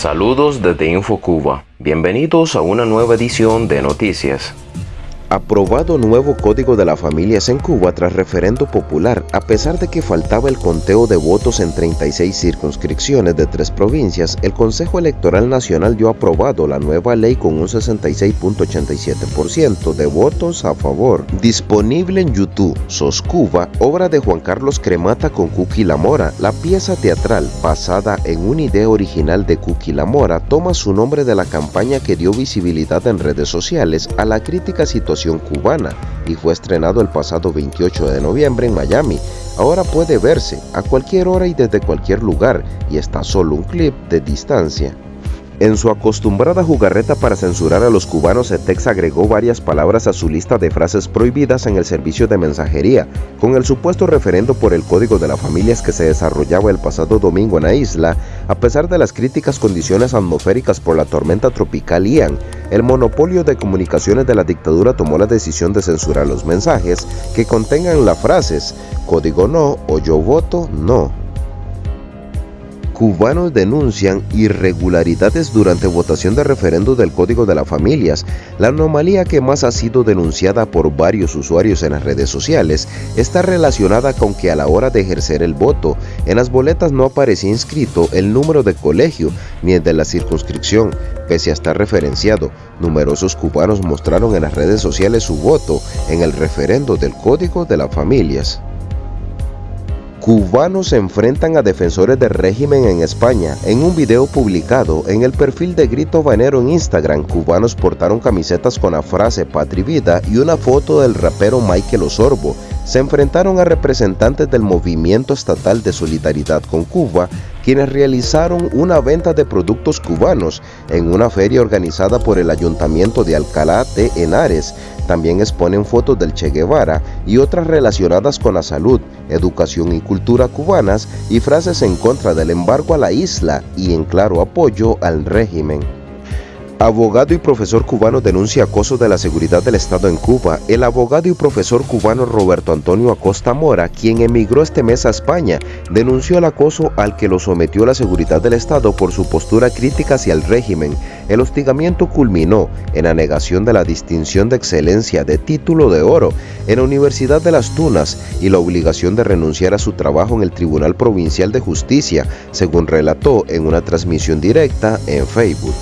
Saludos desde InfoCuba. Bienvenidos a una nueva edición de Noticias. Aprobado nuevo Código de las Familias en Cuba tras referendo popular, a pesar de que faltaba el conteo de votos en 36 circunscripciones de tres provincias, el Consejo Electoral Nacional dio aprobado la nueva ley con un 66.87% de votos a favor. Disponible en YouTube, Sos Cuba, obra de Juan Carlos Cremata con Cookie La Mora. La pieza teatral, basada en una idea original de Cookie La Mora, toma su nombre de la campaña que dio visibilidad en redes sociales a la crítica situación cubana y fue estrenado el pasado 28 de noviembre en Miami. Ahora puede verse a cualquier hora y desde cualquier lugar y está solo un clip de distancia. En su acostumbrada jugarreta para censurar a los cubanos, ETEX agregó varias palabras a su lista de frases prohibidas en el servicio de mensajería, con el supuesto referendo por el Código de las Familias que se desarrollaba el pasado domingo en la isla, a pesar de las críticas condiciones atmosféricas por la tormenta tropical Ian, el monopolio de comunicaciones de la dictadura tomó la decisión de censurar los mensajes que contengan las frases código no o yo voto no cubanos denuncian irregularidades durante votación de referendo del Código de las Familias. La anomalía que más ha sido denunciada por varios usuarios en las redes sociales está relacionada con que a la hora de ejercer el voto, en las boletas no aparecía inscrito el número de colegio ni el de la circunscripción, pese a estar referenciado. Numerosos cubanos mostraron en las redes sociales su voto en el referendo del Código de las Familias. Cubanos se enfrentan a defensores del régimen en España. En un video publicado en el perfil de Grito Banero en Instagram, cubanos portaron camisetas con la frase Patri Vida y una foto del rapero Michael Osorbo. Se enfrentaron a representantes del Movimiento Estatal de Solidaridad con Cuba, quienes realizaron una venta de productos cubanos en una feria organizada por el Ayuntamiento de Alcalá de Henares. También exponen fotos del Che Guevara y otras relacionadas con la salud, educación y cultura cubanas y frases en contra del embargo a la isla y en claro apoyo al régimen. Abogado y profesor cubano denuncia acoso de la seguridad del Estado en Cuba. El abogado y profesor cubano Roberto Antonio Acosta Mora, quien emigró este mes a España, denunció el acoso al que lo sometió la seguridad del Estado por su postura crítica hacia el régimen. El hostigamiento culminó en la negación de la distinción de excelencia de título de oro en la Universidad de las Tunas y la obligación de renunciar a su trabajo en el Tribunal Provincial de Justicia, según relató en una transmisión directa en Facebook.